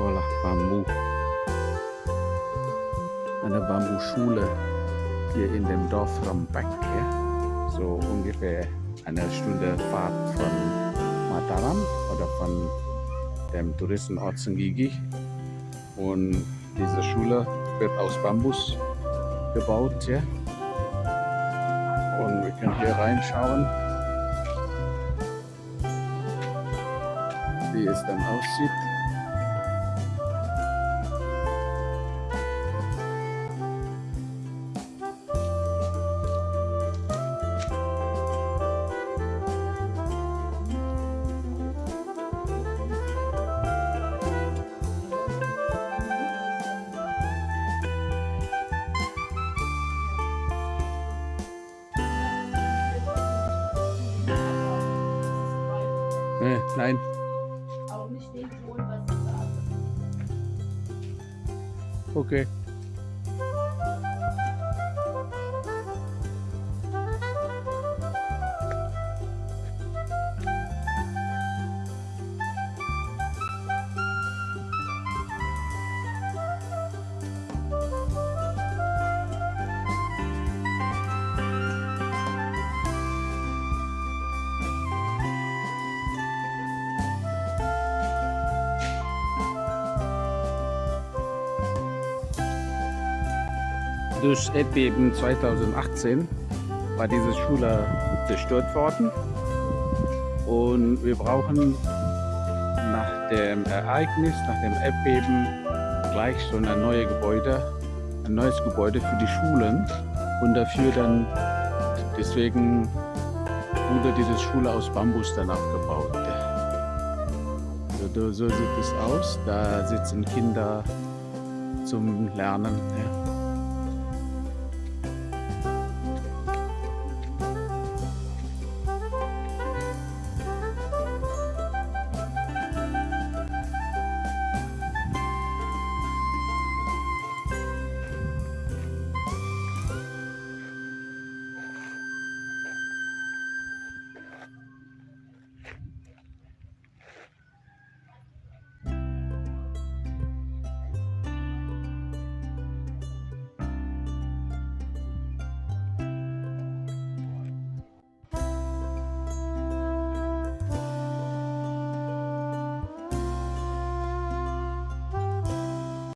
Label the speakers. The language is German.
Speaker 1: Bambu. Eine Bambuschule hier in dem Dorf Rambek. Ja? So ungefähr eine Stunde Fahrt von Mataram oder von dem Touristenort Sengigi. Und diese Schule wird aus Bambus gebaut. Ja? Und wir können hier reinschauen, wie es dann aussieht. Nein,
Speaker 2: Auch nicht den Ton, was ich sage.
Speaker 1: okay. Durch Erdbeben 2018 war diese Schule zerstört worden und wir brauchen nach dem Ereignis, nach dem Erdbeben gleich so ein neues Gebäude, ein neues Gebäude für die Schulen und dafür dann, deswegen wurde diese Schule aus Bambus dann aufgebaut. So, so sieht es aus, da sitzen Kinder zum Lernen. Ja.